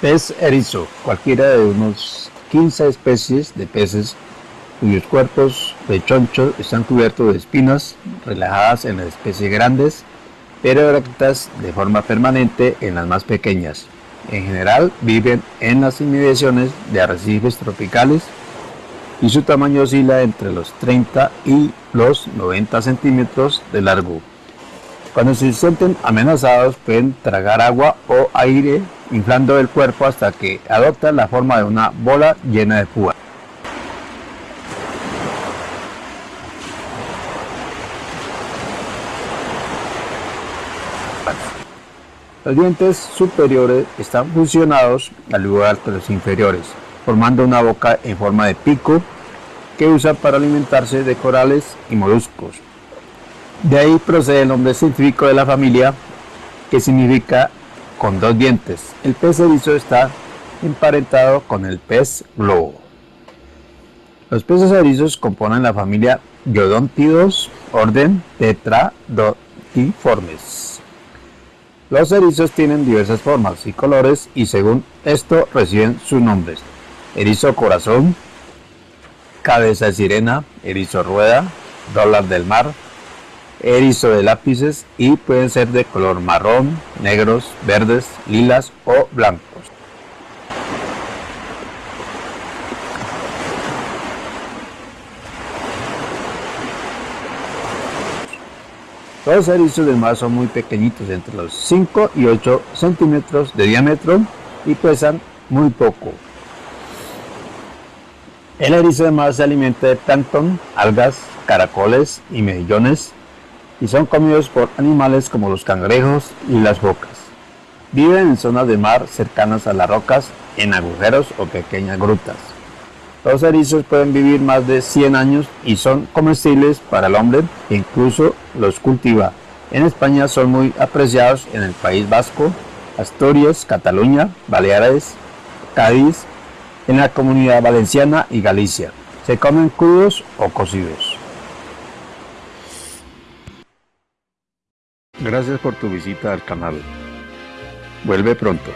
Pez erizo, cualquiera de unos 15 especies de peces cuyos cuerpos de choncho están cubiertos de espinas relajadas en las especies grandes, pero erectas de forma permanente en las más pequeñas. En general viven en las inmediaciones de arrecifes tropicales y su tamaño oscila entre los 30 y los 90 centímetros de largo. Cuando se sienten amenazados pueden tragar agua o aire inflando el cuerpo hasta que adoptan la forma de una bola llena de púas. Los dientes superiores están fusionados al igual que los inferiores, formando una boca en forma de pico que usa para alimentarse de corales y moluscos. De ahí procede el nombre científico de la familia, que significa con dos dientes. El pez erizo está emparentado con el pez globo. Los peces erizos componen la familia Yodontidos, orden Tetradotiformes. Los erizos tienen diversas formas y colores y según esto reciben sus nombres. Erizo corazón, cabeza de sirena, erizo rueda, dólar del mar, erizo de lápices y pueden ser de color marrón, negros, verdes, lilas o blancos. Los erizos del mar son muy pequeñitos, entre los 5 y 8 centímetros de diámetro y pesan muy poco. El erizo de mar se alimenta de plancton, algas, caracoles y mejillones y son comidos por animales como los cangrejos y las focas. Viven en zonas de mar cercanas a las rocas, en agujeros o pequeñas grutas. Los erizos pueden vivir más de 100 años y son comestibles para el hombre e incluso los cultiva. En España son muy apreciados en el País Vasco, Asturias, Cataluña, Baleares, Cádiz, en la Comunidad Valenciana y Galicia. Se comen crudos o cocidos. Gracias por tu visita al canal. Vuelve pronto.